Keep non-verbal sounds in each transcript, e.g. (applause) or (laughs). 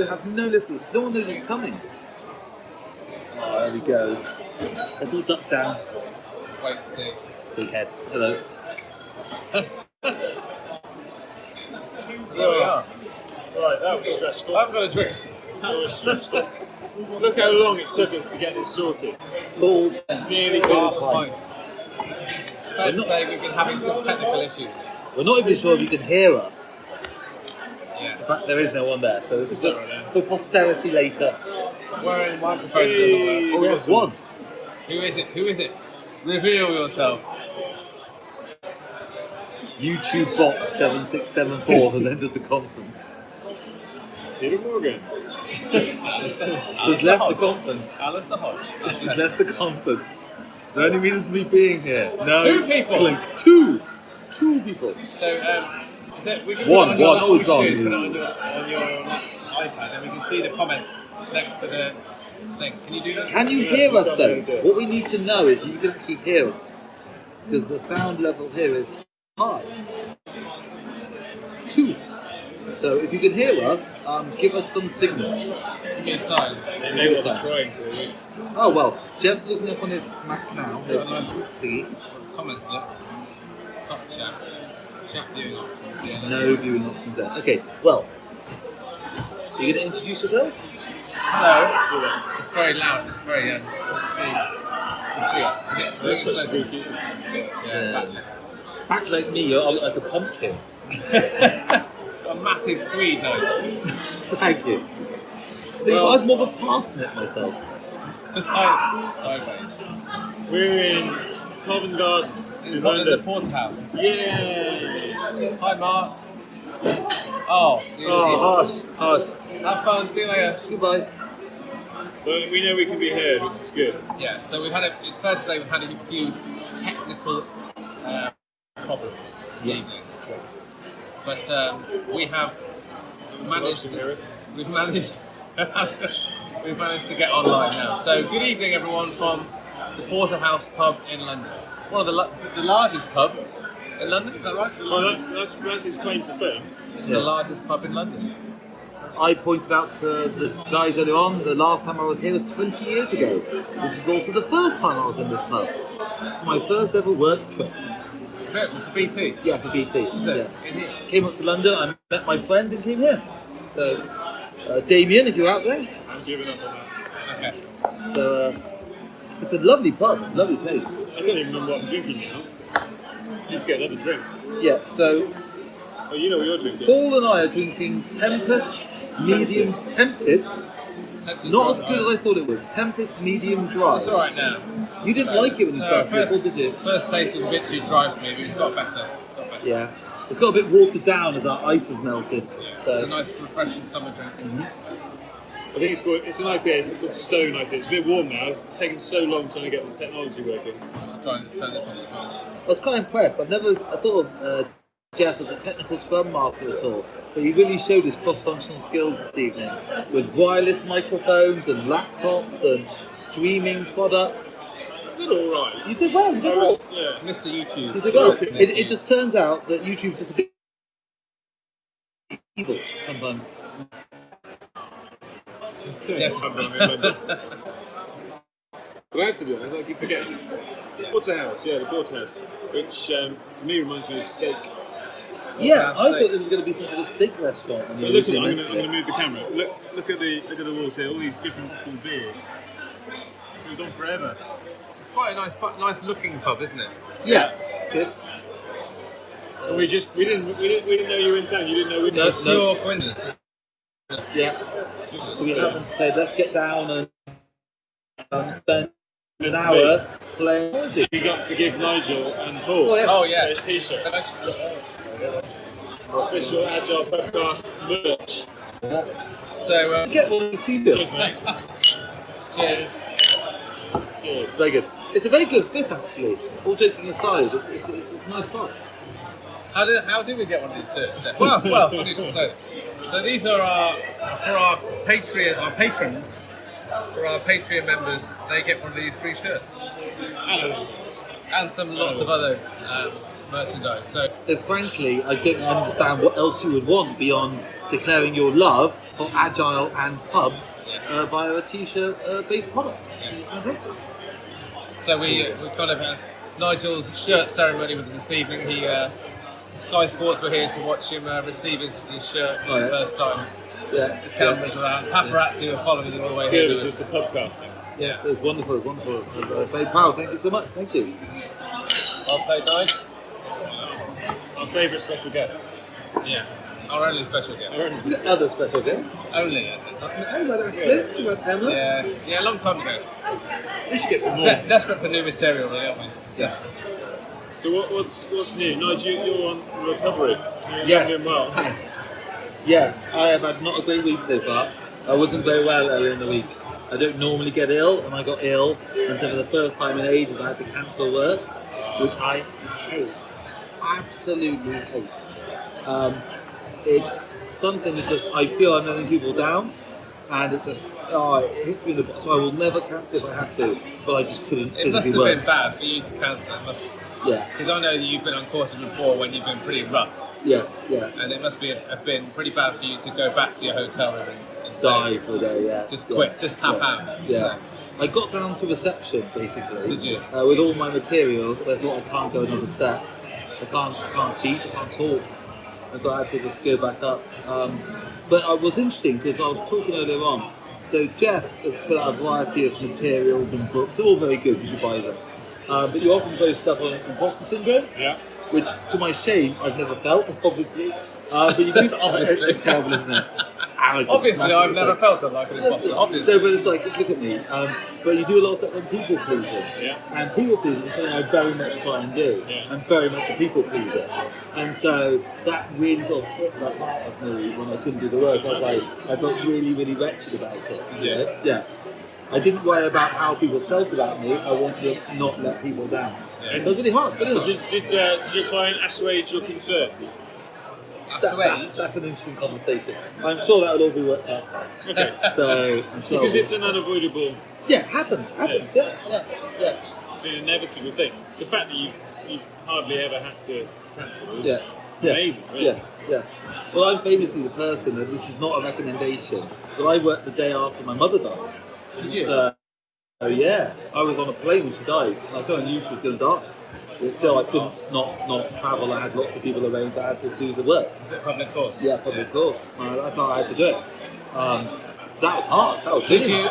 So they have no listeners. No one knows it's coming. Oh, there we go. Let's all duck down. Let's wait and see. Big head. Hello. So there we are. Right, that was stressful. I haven't got a drink. That was stressful. Look how long it took us to get this sorted. Paul. Nearly Half finished. a pint. It's fair to say we've been having some technical issues. We're not even sure if you can hear us. Yeah. But there is no one there, so this is just for posterity later. Wearing microphones doesn't work. Oh, we have one. Who is it? Who is it? Reveal yourself. YouTube box 7674 has entered the conference. Peter Morgan. Has left the conference. Alistair Hodge. Has left the conference. Is there any reason for me being here? No. Two people. Clink. Two. Two people. So, um, is it, we can One, put it on one, your, always what we gone. do Put it on your, on your iPad and we can see the comments next to the thing. Can you do that? Can you hear us got though? What we need to know is you can actually hear us. Because the sound level here is high. Two. So if you can hear us, um, give us some signal. Give me a sign. They may well be trying to. Oh well, Jeff's looking up on his Mac now. His Oh, nice. thingy. Comments, look. Top chat. Chat viewing options. Yeah, No viewing options there. Okay, well, are you going to introduce yourselves? Hello. It's very loud. It's very, um, let's see. Let's see us. Is it? That's is spooky, isn't it? Yeah. Act like me, you're like a pumpkin. (laughs) A massive Swede nose. Thank you. Well- I'm more of a parsnip myself. (laughs) Side, sideways. We're in Covent Garden in In the London. porterhouse. Yeah. Hi, Mark. Oh, Oh, hush, hush. have fun. See you later. Goodbye. But we know we can be heard, which is good. Yeah, so we've had a, it's fair to say we've had a few technical uh, problems this Yes. evening. Yes. But um, we have managed Can you hear us? we've managed (laughs) we've managed to get online now. So good evening everyone from the Porterhouse pub in London. One of the, the largest pub in London, is that right? Well, that, that's, that's his claim to fame. It's Yeah. the largest pub in London. I pointed out to the guys earlier on, the last time I was here was 20 years ago, which is also the first time I was in this pub. My first ever work trip. Yeah, For BT. Yeah, for BT. Is it? Yeah. Came up to London, I met my friend and came here. So, uh, Damien, if you're out there. I'm giving up on that. Okay. So, uh, it's a lovely pub, it's a lovely place. I don't even remember what I'm drinking now. Need to get another drink. Yeah, so Oh, you know what you're drinking. Paul and I are drinking Tempest Medium Tempted. Tempted Not as dry, good as I thought it was. Tempest Medium Dry. It's alright now. You didn't like it when you No, started, first, or did you? First taste was a bit too dry for me, but it's got better. It's got better. Yeah. It's got a bit watered down as our ice has melted. It's a nice, refreshing summer drink. Mm-hmm. I think it's called, it's an IPA, it's called Stone IPA. It's a bit warm now. It's taken so long trying to get this technology working. I should try and turn this on as well. I was quite impressed. I've never I thought of uh, Jeff as a technical scrum master at all, but he really showed his cross-functional skills this evening with wireless microphones and laptops and streaming products. I did alright. You did well. You I did well. yeah. Mr. YouTube. You did well. It, it just turns out that YouTube's just a bit evil sometimes. But I have to do it, I keep forgetting. Porterhouse, yeah, the Porterhouse. Which um, to me reminds me of steak. Yeah, I steak. thought there was going to be some sort of steak restaurant. when you But look at it, I'm going to move the camera. Look, look at the look at the walls here. All these different cool beers. It was on forever. It's quite a nice, pu- nice looking pub, isn't it? Yeah. Tiff? And we just we didn't we didn't we didn't know you were in town. You didn't know we No. It's pure coincidence. Yeah. So we happened to say, let's get down and um, spend an hour playing Logic. You got to give Nigel and Paul Oh, yes. Oh, yes. his t-shirt. Official Agile Podcast merch. So, um, Get one of these Cheers, t-shirts. mate. cheers. It's Cheers. very good. It's a very good fit, actually. All joking aside, it's, it's, it's, it's a nice top. How did, how did we get one of these shirts? Well, well, funny you should say. So these are our for our Patreon, our patrons, for our Patreon members. They get one of these free shirts and some lots of other um, merchandise. So But frankly, I don't understand what else you would want beyond declaring your love for agile and pubs Yeah. uh, via a t-shirt uh, based product. Yes. Fantastic. So we we kind of had Nigel's shirt ceremony with us this evening. He uh, Sky Sports were here to watch him uh, receive his, his shirt for Oh, the yes. first time. Yeah. The cameras were out. Paparazzi were following him all the way here. Services to pubcasting. Yeah, so it's wonderful, it's wonderful. I'm uh, very proud. Thank you so much. Thank you. Well played, Nige. Our favourite special guest. Yeah. Our only special guest. Other special guests. Only, is it? Oh, well, actually, you got Emma. Yeah, yeah, a long time ago. We should get some more. De- desperate for new material, really, aren't we? Yeah. So what, what's what's new? Nigel, you- you're on recovery. You're Yes. doing well. Thanks. Yes, I have had not a great week so far. I wasn't very well earlier in the week. I don't normally get ill, and I got ill, and so for the first time in ages, I had to cancel work, which I hate. Absolutely hate. Um, it's something that just I feel I'm letting people down, and it just oh, it hits me in the butt. So I will never cancel if I have to, but I just couldn't It must physically have work. been bad for you to cancel. Yeah, because I know that you've been on courses before when you've been pretty rough, yeah, yeah. and it must be have been pretty bad for you to go back to your hotel room and, Die for a day, yeah. Just yeah, quit, just tap yeah, out. Yeah. I got down to reception basically. Did you? Uh, with all my materials, and I thought I can't go another step. I can't, I can't teach, I can't talk, and so I had to just go back up. Um, but it was interesting because I was talking earlier on. So Jeff has put out a variety of materials and books. They're all very good. You should buy them. Uh, but you often play stuff on imposter syndrome Yeah. which to my shame I've never felt, (laughs) obviously. Uh, but you do. (laughs) Obviously. (laughs) It's, terrible, isn't it? Obviously, I've never like- felt it like an imposter. Obviously. So, but it's like, look at me. Um, but you do a lot of stuff on people pleasing. Yeah. And people pleasing is something I very much try and do. Yeah. I'm very much a people pleaser. And so that really sort of hit the heart of me when I couldn't do the work. I was like, I felt really, really wretched about it. Yeah. know? Yeah. I didn't worry about how people felt about me. I wanted to not let people down. Yeah. So it was really hard. Really hard. did, did, uh, did your client assuage your concerns? That's That- that's, that's an interesting conversation. I'm sure that will all be worked out. (laughs) Okay. So I'm sure. because it's an unavoidable, yeah, happens, happens. Yeah, yeah, yeah. it's an inevitable thing. The fact that you, you've hardly ever had to cancel is Yeah. Yeah. amazing, really. Yeah, yeah. Well, I'm famously the person, and this is not a recommendation, but I worked the day after my mother died. You? So, oh yeah, I was on a plane when she died, and I kind of knew she was going to die. But still, I couldn't not not travel. I had lots of people arranged. I had to do the work. Is it public course? Yeah, public course. I, I thought I had to do it. Um, so that was hard. That was Did you?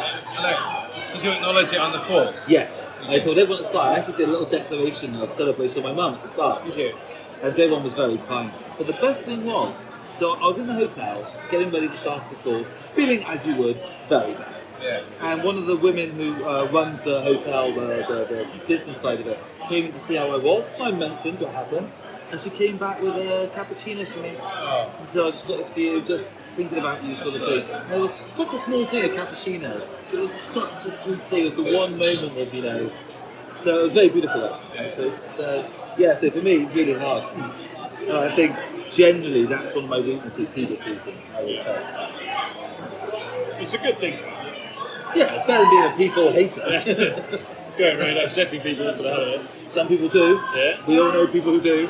Did you acknowledge it on the course? Yes. I told everyone at the start. I actually did a little declaration of celebration of my mum at the start. Did you? And so everyone was very kind. But the best thing was, so I was in the hotel, getting ready to start the course, feeling as you would, very bad. Yeah. And one of the women who uh, runs the hotel, the, the, the business side of it, came in to see how I was. I mentioned what happened. And she came back with a cappuccino for me. Oh. And so I just got this for you, just thinking about you sort of thing. And it was such a small thing, a cappuccino. It was such a sweet thing. It was the one moment of, you know. So it was very beautiful, actually. So, yeah, so for me, really hard. And I think generally that's one of my weaknesses, people pleasing, I would say. It's a good thing. Yeah, it's better than being a people hater. (laughs) Going around upsetting people for the hell of it. Some people do. Yeah. We all know people who do.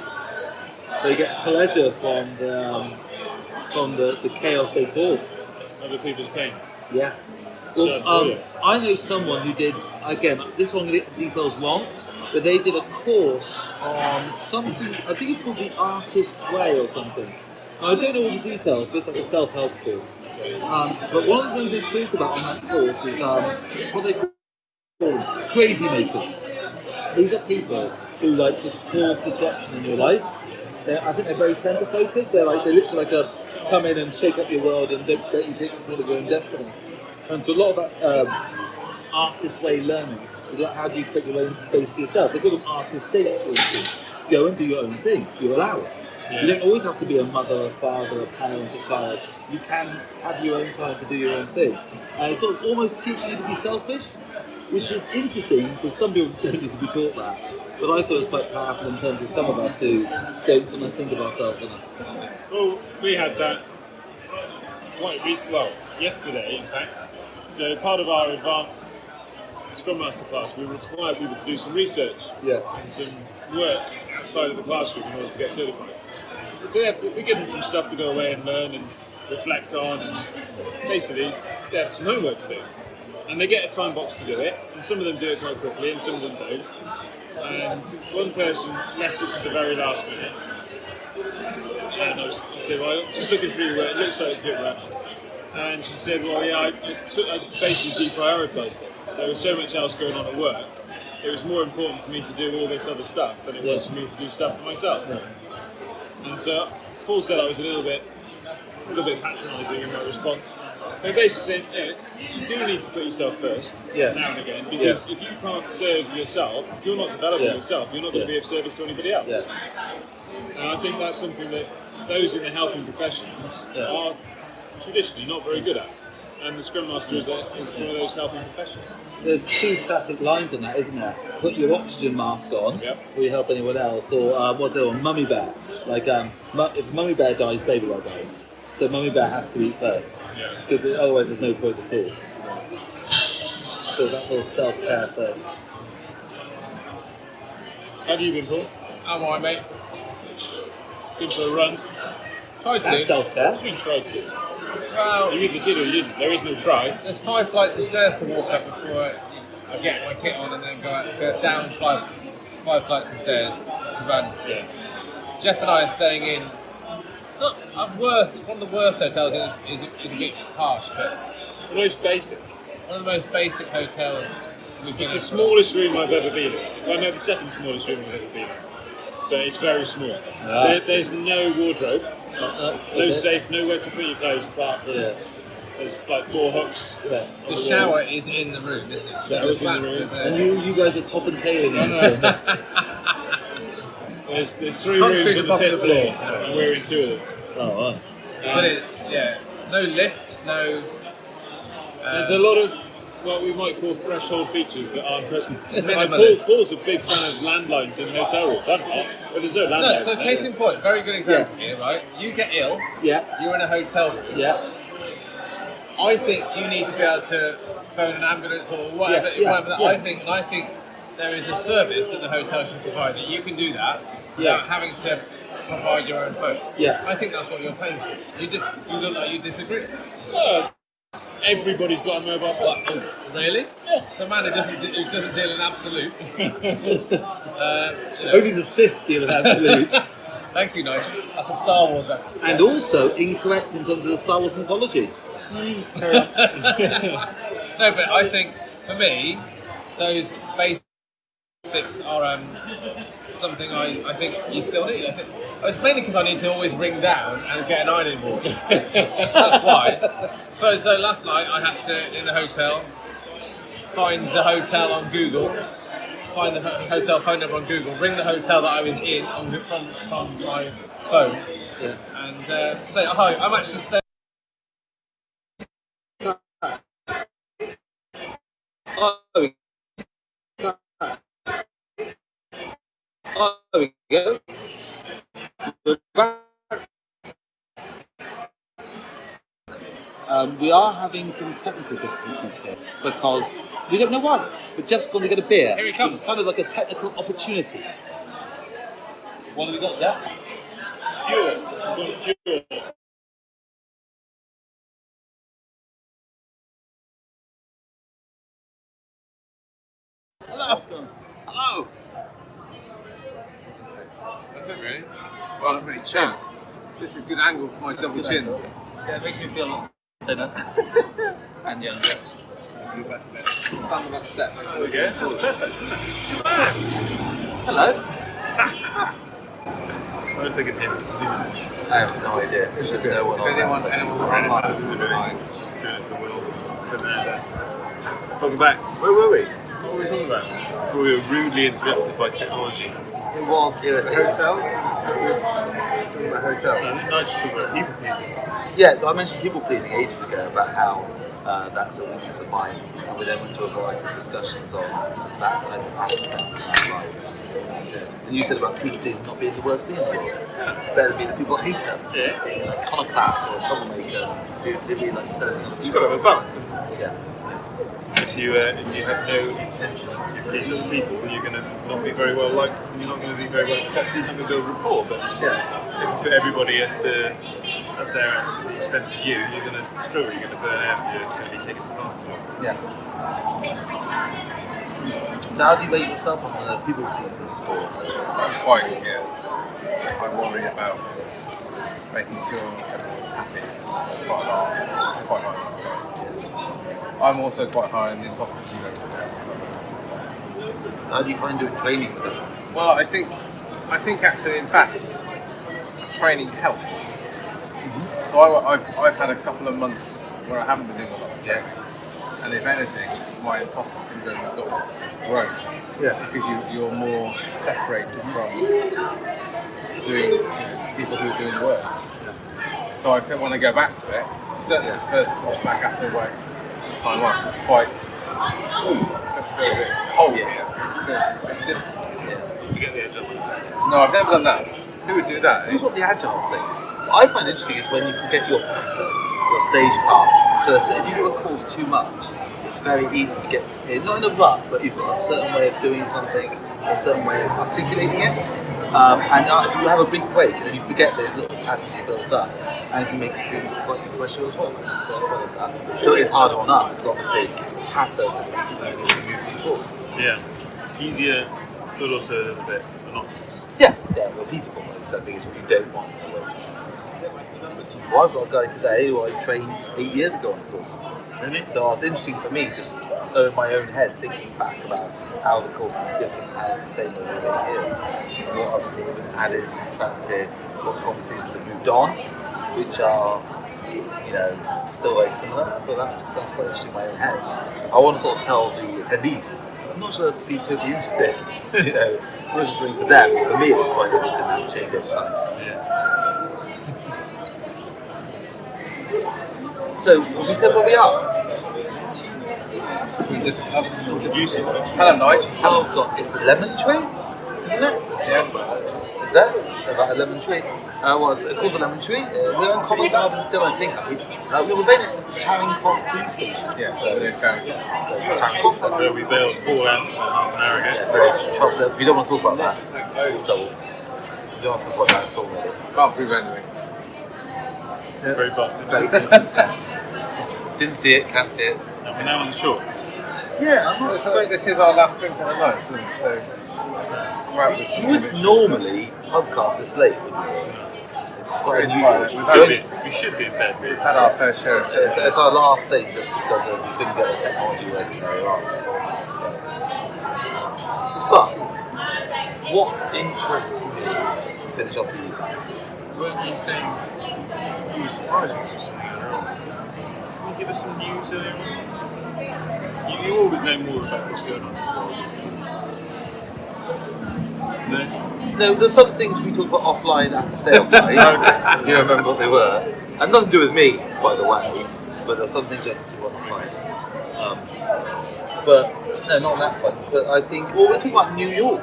They get pleasure from the um, from the, the chaos they cause. Other people's pain. Yeah. Well, um. I know someone who did again. This one the details wrong, but they did a course on something. I think it's called the Artist's Way or something. Now, I don't know all the details, but it's like a self-help course. Um, but one of the things they talk about on that course is um, what they call crazy makers. These are people who like just cause disruption in your life. They're, I think they're very center focused. They're like they literally like a come in and shake up your world and don't let you take control of your own destiny. And so a lot of that um, artist way learning is like how do you create your own space for yourself. They call them artist dates, for instance. Go and do your own thing. You're allowed. You don't always have to be a mother, a father, a parent, a child. You can have your own time to do your own thing. Uh, it's sort of almost teaching you to be selfish, which is interesting because some people (laughs) don't need to be taught that. But I thought it was quite powerful in terms of some of us who don't sometimes think of ourselves enough. Well, we had that quite recently, well, yesterday, in fact. So, part of our advanced Scrum Master class, we require people to do some research Yeah. and some work outside of the classroom in order to get certified. So, we have to, we give them some stuff to go away and learn and reflect on, and basically they have some homework to do. And they get a time box to do it, and some of them do it quite quickly, and some of them don't. And one person left it to the very last minute. And I, was, I said, well, just looking through, uh, it looks like it's a bit rushed. And she said, well, yeah, I, I, I basically deprioritised it. There was so much else going on at work. It was more important for me to do all this other stuff than it was for me to do stuff for myself. And so Paul said I was a little bit, a little bit patronising in my response. They're basically saying, yeah, you do need to put yourself first Yeah. now and again because if you can't serve yourself, if you're not developing Yeah. yourself, you're not going to Yeah. be of service to anybody else. Yeah. And I think that's something that those in the helping professions Yeah. are traditionally not very good at. And the Scrum Master is, a, is one of those helping professions. There's two classic lines on that, isn't there? Put your oxygen mask on Yep. before you help anyone else, or um, what's the other one? Mummy bear. Like, um, if mummy bear dies, baby bear dies. So mummy bear has to eat first, Yeah. because otherwise there's no point at all. So that's all self-care first. Have you been, Paul? I'm alright, mate. Been for a run? Tried That's to. self-care. I've been tried to. Well, You either did or you didn't. There is no try. there's five flights of stairs to walk up before I get my kit on and then go, go down five five flights of stairs to run. Yeah. Jeff and I are staying in not a worst one of the worst hotels is, is, is a bit harsh, but The most basic. one of the most basic hotels we've been It's the in. smallest room I've ever been in. Well, no, the second smallest room I've ever been in. But it's very small. Ah. There, there's no wardrobe, Uh, no okay. safe, nowhere to put your clothes apart from. Yeah. There's like four hooks. Yeah. The shower is in the room, isn't it? Shower's in the room. And you, you guys are top and tailing (laughs) it. (laughs) There's, there's three Country rooms on the Republic fifth of floor, Lear. and we're in two of them. oh, wow. but it's yeah, no lift, no. Uh, There's a lot of what we might call threshold features that aren't present. (laughs) Like Paul, Minimalist. Paul's a big fan of landlines in hotel rooms. I'm not, but there's no landline. no, so case in point, very good example here, right? You get ill, Yeah. you're in a hotel room. Yeah. I think you need to be able to phone an ambulance or whatever. Yeah, yeah, whatever that. yeah. I think I think there is a service that the hotel should provide that you can do that without Yeah. having to provide your own phone. Yeah. I think that's what you're paying for. You, do, you look like you disagree. Uh, everybody's got a mobile phone. What, oh, really? The man who doesn't, who doesn't deal in absolutes. (laughs) uh, you know. Only the Sith deal in absolutes. (laughs) Thank you, Nigel. That's a Star Wars reference. and also incorrect in terms of the Star Wars mythology. (laughs) No, but I think for me, those basics are um, something I, I think you still need. I think it's mainly because I need to always ring down and get an ironing board. That's why. (laughs) So, so last night I had to in the hotel find the hotel on Google, find the ho- hotel phone number on Google, ring the hotel that I was in on from from my phone, Yeah. and uh, say hi. I'm actually staying. Oh, there we oh, there we go. We're back. Um, we are having some technical difficulties here because we don't know why. We're just going to get a beer. Here he comes. It's kind of like a technical opportunity. What have we got, Jeff? Pure. We've got pure. Hello. Hello. That's it, really. Well, I'm really chin. This is a good angle for my double good chins. Yeah, it makes me feel a lot thinner (laughs) and younger. Stand on that step. There we go. That's perfect, isn't it? Hello. I don't think it hit. I have no idea. There's just no one If on anyone, that. anyone's running out of Doing it for the wheels. Put that there. Welcome back. Where were we? What were we talking about? We were rudely interrupted by technology. It was irritating. Talking about hotels. I think Nigel talking about people pleasing. Yeah, I mentioned people pleasing ages ago about how uh, that's a weakness of mine, and we then went to a variety of discussions on that type of aspect of our lives. And you said about people pleasing not being the worst thing in the world, better being a people hater, Yeah. being an iconoclast or a troublemaker who who really likes hurting other Just people. got to have a balance. Yeah, If you uh, if you have no intentions to please other people, you're going to not be very well liked, and you're not going to be very well accepted. You're not going to build rapport. But yeah. if you put everybody at the at their expense of you, you're going to struggle. You're going to burn out. You're going to be taken advantage of. Yeah. So how do you rate yourself on the people pleasing score? I'm quite, yeah. I worry about making sure everyone's happy. It's quite high. It's quite high. I'm also quite high in the imposter syndrome. How do you find doing training with them? Well, I think, I think actually, in fact, training helps. So I, have I've had a couple of months where I haven't been doing a lot of training. And if anything, my imposter syndrome has got has grown Yeah. because you, you're more separated from doing you know, people who are doing the work. So I think when I go back to it, certainly the first course back after some time off was quite cold. Yeah. Feel a bit distant. You forget the edge. No, I've never done that. Who would do that? Here's what the agile thing. What I find interesting is when you forget your pattern, your stage path. So if you do a course too much, it's very easy to get in, not in a rut, but you've got a certain way of doing something, a certain way of articulating it. Um, and uh, if you have a big break and you forget those little patterns you built up, and it can make it seem slightly fresher as well. So I find that. Though it's harder on us because obviously pattern just makes it easier to move the course. Yeah. Easier, but also a little bit monotonous. Yeah, yeah, repeatable, which I think is what you don't want. Well, I've got a guy today who I trained eight years ago on the course. Really? So it's interesting for me just in my own head thinking back about how the course is different, how it's the same over eight years. What other things have been added, subtracted, what conversations have moved on, which are, you know, still very similar. So that's, that's quite interesting in my own head. I want to sort of tell the attendees, I'm not sure they'd be totally interested, you know, it's not just for them, but for me it was quite interesting how it changed over time. Yeah. So, have we said where we are? Introducing them. Tell them nice. Oh god, it's the lemon tree, isn't it? Yeah. Is that about a lemon tree? Uh, well, it's called the lemon tree. Uh, we're on Covent Garden still, I think. Uh, we were very next to Charing Cross Police Station. Yeah, So, so they're trying. so Charing Cross. Then. Where we bailed Paul out about half an hour ago. Yeah, very trouble. We don't want to talk about that. Very trouble. We don't want to talk about that at all, really. Can't prove anything. Very busted. Very (laughs) And busy. Didn't see it, can't see it. we're now on the shorts. Yeah, I'm Well, it's like this is our last drink of the night, isn't it? So we're out with You would normally podcast this late, wouldn't you? It's quite It's unusual. quite- We should be, we should be in bed, really. We've had our fair share of It's, it's our last thing just because of, we couldn't get the technology working very well. So. But what interests me to finish off the evening? Weren't you saying you were surprising us with something earlier on? Can you give us some news earlier on? You, you always know more about what's going on in the world. No? No, there's some things we talk about offline and stay offline. you remember what they were. And nothing to do with me, by the way, but there's some things I have to talk about offline. Um, but no, not that front. But I think, well, we're talking about New York.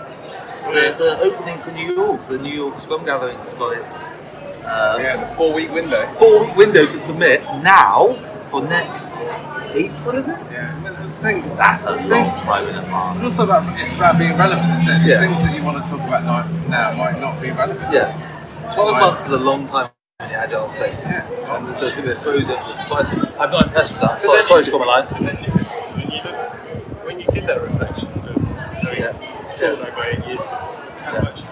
The, the opening for New York, the New York Scrum Gathering has got its uh, Yeah, the four week window. four week window to submit now for next April, What is it? Yeah. But the thing That's a long time in advance. It's also about it's about being relevant, isn't it? The Yeah. Things that you want to talk about now, now might not be relevant. Yeah. 12 Right. months is a long time in the agile space. Yeah. And so it's going to be a frozen. So I- I'm not impressed with that. But Sorry, sorry Scrum Alliance. When you, look, when you did that reflection of Yeah. Yeah. about eight years ago, how Yeah. much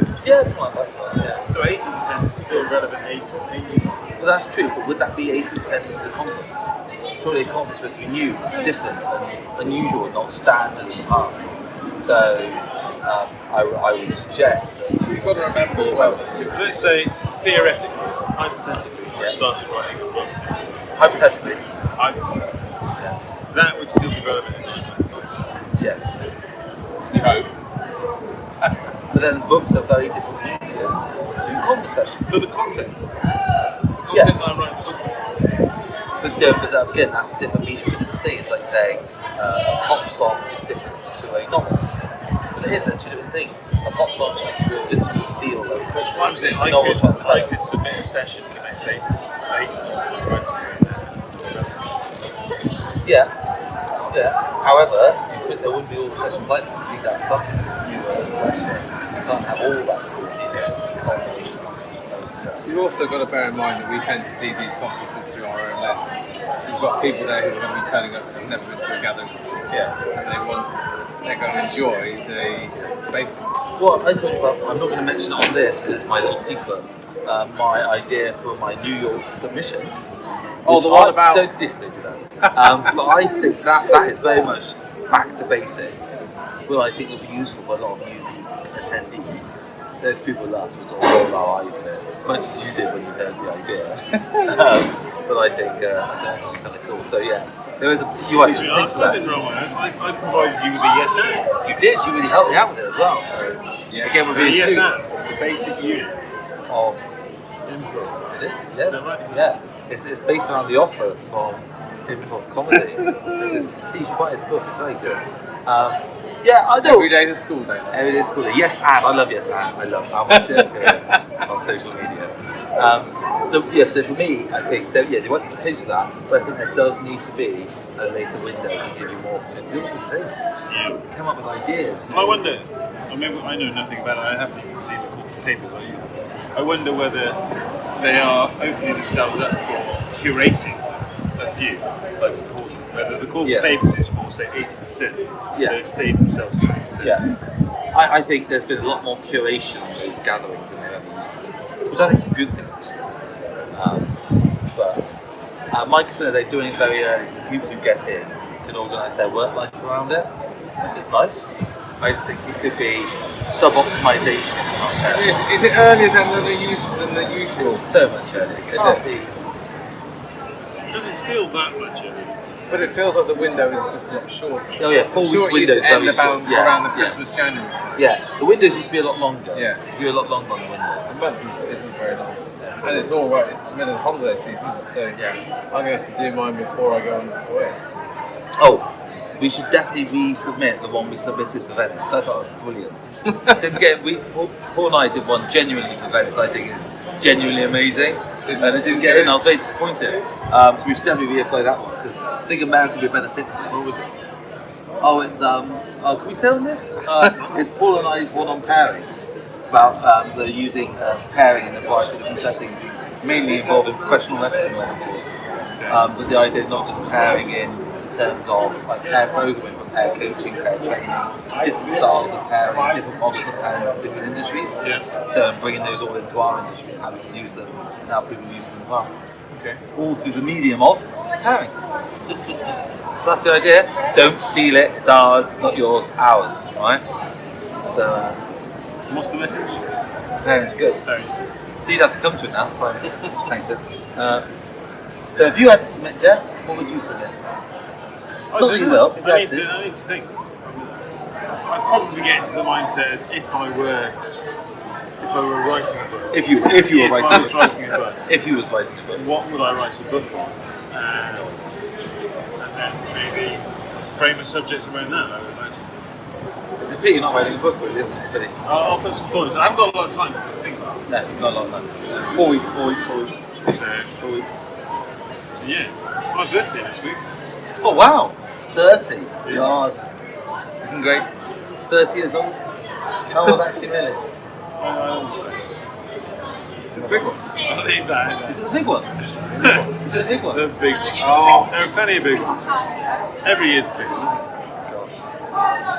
percent. Yeah, something like that. something like that, So eighty percent is still relevant eight eight years. Yeah. But that's true. But would that be 80% of the conference? Surely a conference is supposed to be new, different, and unusual, not standard in the past. So um, I, I would suggest that You've got to remember as well. If, let's say theoretically, hypothetically, Yeah. I started writing a book. Hypothetically, Hypothetically, yeah. that would still be relevant in nine months' time. yes. You hope. But then books are very different medium to conversation. For the content, content Yeah. writing. But, yeah, but that- again, that's a different meaning for different things. It's like saying uh, a pop song is different to a novel. But it is, they're two different things. A pop song should make you visibly feel very quickly. What I'm saying, A I could, I could submit a session for next April based on what I'm writing right. Yeah. Yeah. However, you could, there wouldn't be all the sessions like that. You'd have some keywords question. You can't have all that sort of culmination of stress. You've also got to bear in mind that we tend to see these conferences through our own lens. You've got people there who are going to be turning up who've never been to a gathering before, Yeah. and they want, they're going to enjoy the basics. Well, I talk about. I'm not going to mention it on this because it's my little secret. Uh, my idea for my New York submission. Oh, the one I- about- Don't, don't do that. Um, but I think that that is very much back to basics. Well, I think will be useful for a lot of unique attendees. Those people that sort of roll our eyes at it, much as you did when you heard the idea. (laughs) um, but I think uh, I think it's kind of cool. So yeah, there is a you are Excuse me, thanks I, for I that. didn't roll my eyes. I, I provided you with the yes and. You did. You really helped me out with it as well. So Yeah. again, we're The being yes two and is the basic unit of improv. It is, yeah. Is that right? Yeah. It's, it's based around the offer from Improv Comedy, which is, you should buy his book, it's very good. Um, yeah, I know. Every day's a school day. Every day is cool. Yes, and I love Yes, and I love how much it appears (laughs) on social media. Um, so, yeah, so for me, I think that, yeah, they want to pitch that, but I think there does need to be a later window to give you more opportunities. You also think, Yeah. come up with ideas. you I wonder. I mean, I know nothing about it. I haven't even seen the corporate papers. Are you? I wonder whether they are opening themselves up for curating a few, like a portion. Whether the corporate Yeah. papers is for say eighty percent, Yeah. they've saved themselves twenty percent. Yeah. I, I think there's been a lot more curation on those gatherings than there ever used to be, which I think is a good thing. Um, but uh, Mike said they're doing it very early, so the people who get in can organise their work life around it, which is nice. I just think it could be sub-optimization. not there. Is, is it earlier than the usual? Than the usual? It's so much earlier. It can't be. It doesn't feel that much of it. But it feels like the window is just a lot shorter. Oh yeah, four weeks window is very about short. Yeah, around the yeah. Christmas January. Yeah, the windows used to be a lot longer. Yeah. It used to be a lot longer on the A windows. month is- isn't very long. And it's all right, it's the middle of holiday season? So Yeah. I'm going to have to do mine before I go on away. Oh, we should definitely resubmit the one we submitted for Venice. I thought it was brilliant. (laughs) Didn't get we Paul, Paul and I did one genuinely for Venice. I think is genuinely amazing, and it didn't get in. I was very disappointed. Um, so we should definitely reapply that one because I think America would be a better fit for it. What was it? Oh, it's um. Oh, can we say on this? Uh, it's Paul and I's one on pairing about um, the using uh, pairing in a variety of different settings, mainly involving professional wrestling levels. Um, but the idea of not just pairing in, in terms of like pair programming, pair coaching, pair training, different styles of pairing, different models of pairing from different industries. Yeah. So bringing those all into our industry, and how we can use them, and how people use them in the past Okay. all through the medium of pairing. (laughs) so that's the idea. Don't steal it. It's ours, not yours. Ours. All right. So uh, What's the message? pairing's good. Very So you'd have to come to it now. Fine. Thanks, Jeff. Uh, so if you had to submit, Jeff, what would you submit? I Not that you will. If I need to. to. I need to think. I'd probably get into the mindset if I were, if I were writing a book. If you if you were if I writing was a book. writing a book, If you was writing a book. what would I write a book on? And, and then maybe frame a subject around that. I would imagine. It's a pity you're not writing a book, really, isn't it? Pity. I'll, I'll put some thoughts. I haven't got a lot of time to think about. it. No, not a lot of time. Four weeks, four weeks, four weeks, So, four weeks. yeah, it's my birthday this week. Oh wow, thirty. Yeah. God, looking great. Thirty years old. How old actually, really? Oh, It's a big one. I don't need that. Is it the big one? (laughs) Is it the big one? The big one. Oh, there are plenty of big ones. Every year's a big one. Gosh.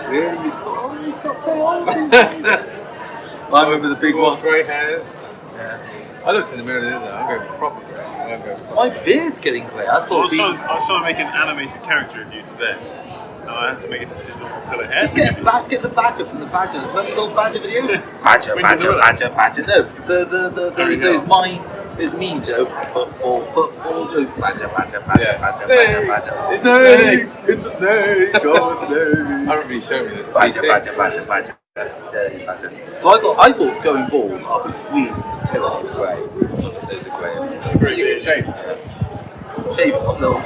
Really? You oh, he's got so old. (laughs) I remember the big one. Grey hairs. Yeah. I looked in the mirror the other day, I'm going proper grey. I'm going proper. My beard's getting grey. I I thought was, it'd trying, I was trying to make an animated character of you today. And I had to make a decision on what colour hair just get a give get the badger from the badger. Remember those old badger videos? (laughs) badger, badger, you do it. badger, badger. No, the the the Harry those Hill. those mine those memes. Oh, football, football. Oh, badger, badger, badger, Yeah. badger, Snake. badger, badger. It's a snake. It's a snake. Oh, a snake. I remember you showing me this. Badger, badger, badger, badger. Badger. So I thought, I thought going bald, I'll be the tiller of grey. Those are grey. Pretty good shape. Yeah. Shave it, little,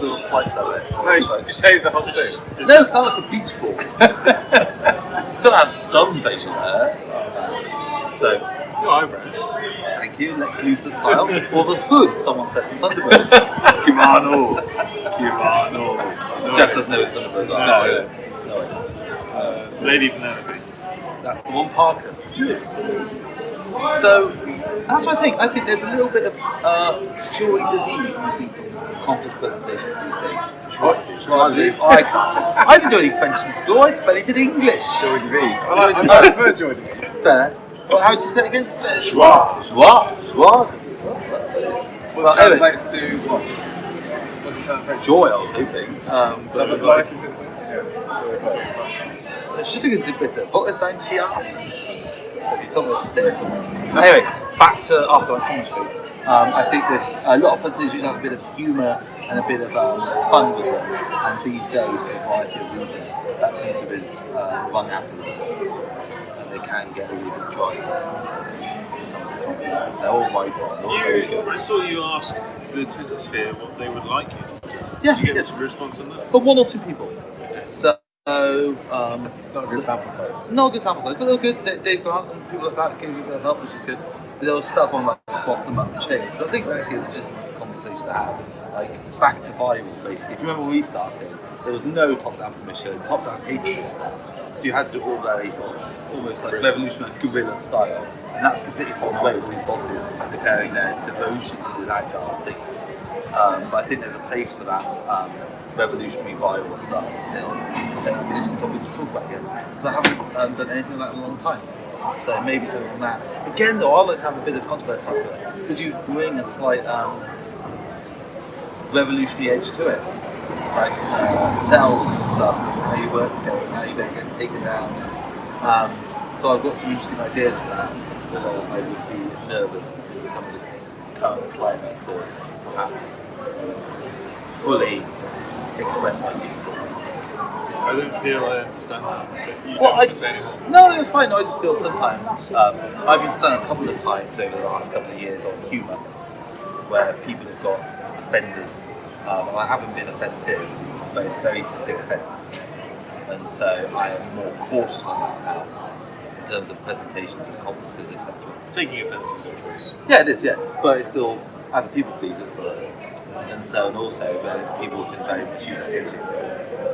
little slices out of it. No, you shave the whole thing. No, because I like a beach ball. You (laughs) (laughs) Gotta have some facial hair. So, no eyebrows. thank you, Lex Luthor style. or the hood, someone said from Thunderbirds. (laughs) Kyrano. Kyrano. Jeff doesn't know what Thunderbirds are. No, so- no idea. Lady Penelope. That's the one Parker. So that's what I think. I think there's a little bit of uh, joy de vivre missing from conference presentations these days. Joie- joie de vivre. I can't. I didn't do any French in school. I barely did English. Joy de vivre. I, prefer Joy to be. Fair. Well, how would you say it again? Joie. Joie. Joie. Well, translates to what? What's it translate to? joy. I was hoping. Um, but life, is it? Yeah. Schillingen's bitter. What is dein Theater? So you told me about theatre. Anyway, back to after that commentary. Um, I think there's a lot of presentations usually have a bit of humour and a bit of um, fun with them. And these days, for a variety of reasons, that seems to be uh, run out of And they can get a little bit dry sometimes. Some of the conferences. They're all right on. They're all very good. I saw you ask the Twitter sphere what they would like you to do. Yes, Did you get yes. a response on that? For one or two people. So, um, a good sample size. No good sample size, but they were good. Dave- Grant and people like that gave me a bit help, which is good. But there was stuff on like bottom up change. But I think it's actually just a conversation to have. Like back to viral, basically. If you remember when we started, there was no top down permission. Top down hated stuff. So you had to do all very sort of almost like revolutionary guerrilla style. And that's completely fallen away with these bosses declaring their devotion to this agile thing. Um, but I think there's a place for that um, revolutionary viral stuff still. I think that'd be an interesting topic to talk about again. Because I haven't um, done anything like that in a long time. So maybe something on that. Again, though, I'd like to have a bit of controversy to it. Could you bring a slight um, revolutionary edge to it? Like uh, cells and stuff, how you work together, and how you don't get taken down. Um, so I've got some interesting ideas for that, although I would be nervous in some of the current climate to perhaps fully express my view. on it. I don't feel I understand that. You Well, don't I, say anymore. no, it's fine. No, I just feel sometimes um, I've been stung a couple of times over the last couple of years on humour, where people have got offended. Um, I haven't been offensive, but it's very specific offence, and so I am more cautious on that now in terms of presentations and conferences, etc. Taking offence is a choice. Yeah, it is. Yeah, but it's still as a people pleaser, it's still and so and also uh, people can very much use that against you.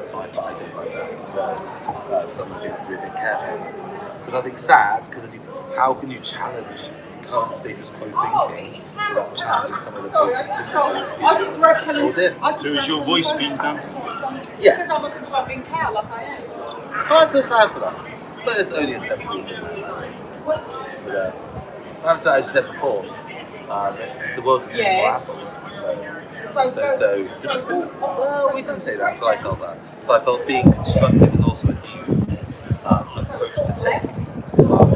So I, I don't like that. So uh, sometimes you have to be a bit careful. But I think sad because how can you challenge current status quo thinking without challenging some of the basic principles? I just broke Helen's. Dear. I just So is your voice being dampened? Yes. Because I'm a controlling cow, like I am. I feel sad for that. But it's only a temporary What? But uh, perhaps that, as you said before, uh, the, the world is getting Yeah. more assholes. So, So, so, so, so, well, we didn't say that, but I felt that. So I felt being constructive is also a new um, approach to take. Um,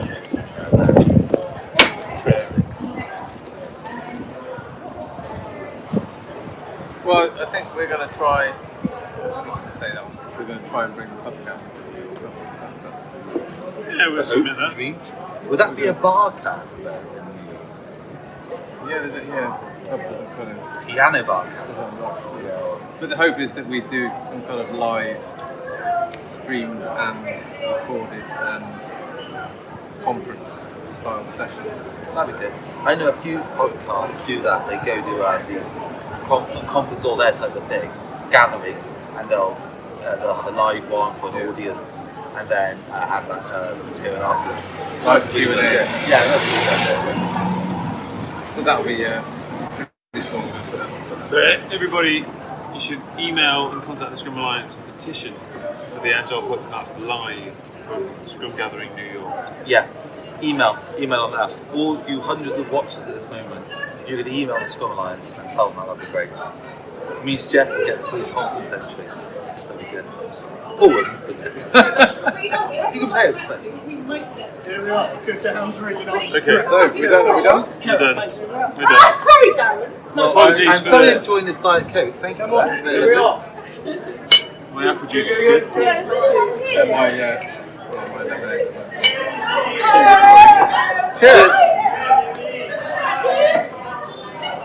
uh, Interesting. Well, I think we're going to try. I'm not going to say that one. because We're going to try and bring the podcast to you. That's, that's, Yeah, we'll submit that. Dream. Would that be a bar cast then? yeah, there's a, yeah. Pub doesn't kind of Piano bar doesn't rush to yeah. But the hope is that we do some kind of live, streamed and recorded and conference style session. That'd be good. I know a few podcasts do that. They go do uh, these con- a conference or their type of thing, gatherings, and they'll uh, they'll have a live one for an audience, and then uh, have that uh, material afterwards. Nice That's really Q&A. Yeah, that's really good. So that'll be uh, So everybody, you should email and contact the Scrum Alliance and petition for the Agile Podcast live from Scrum Gathering New York. Yeah. Email, email on that. All you hundreds of watchers at this moment, if you could email the Scrum Alliance and tell them that, that'd be great. It means Jeff will get free conference entry. That'd be good. Or wouldn't, (laughs) but Jeff. We don't get You can pay it, but- We might get Here we are, good down drinking Okay, So we done. Are we done? We're done. We're Oh, done. sorry, Darren. Well, Apologies I'm for thoroughly the- enjoying this Diet Coke. Thank you Come for on, here we are. My apple juice is good. Yeah, is it My, uh, my lemonade. Cheers!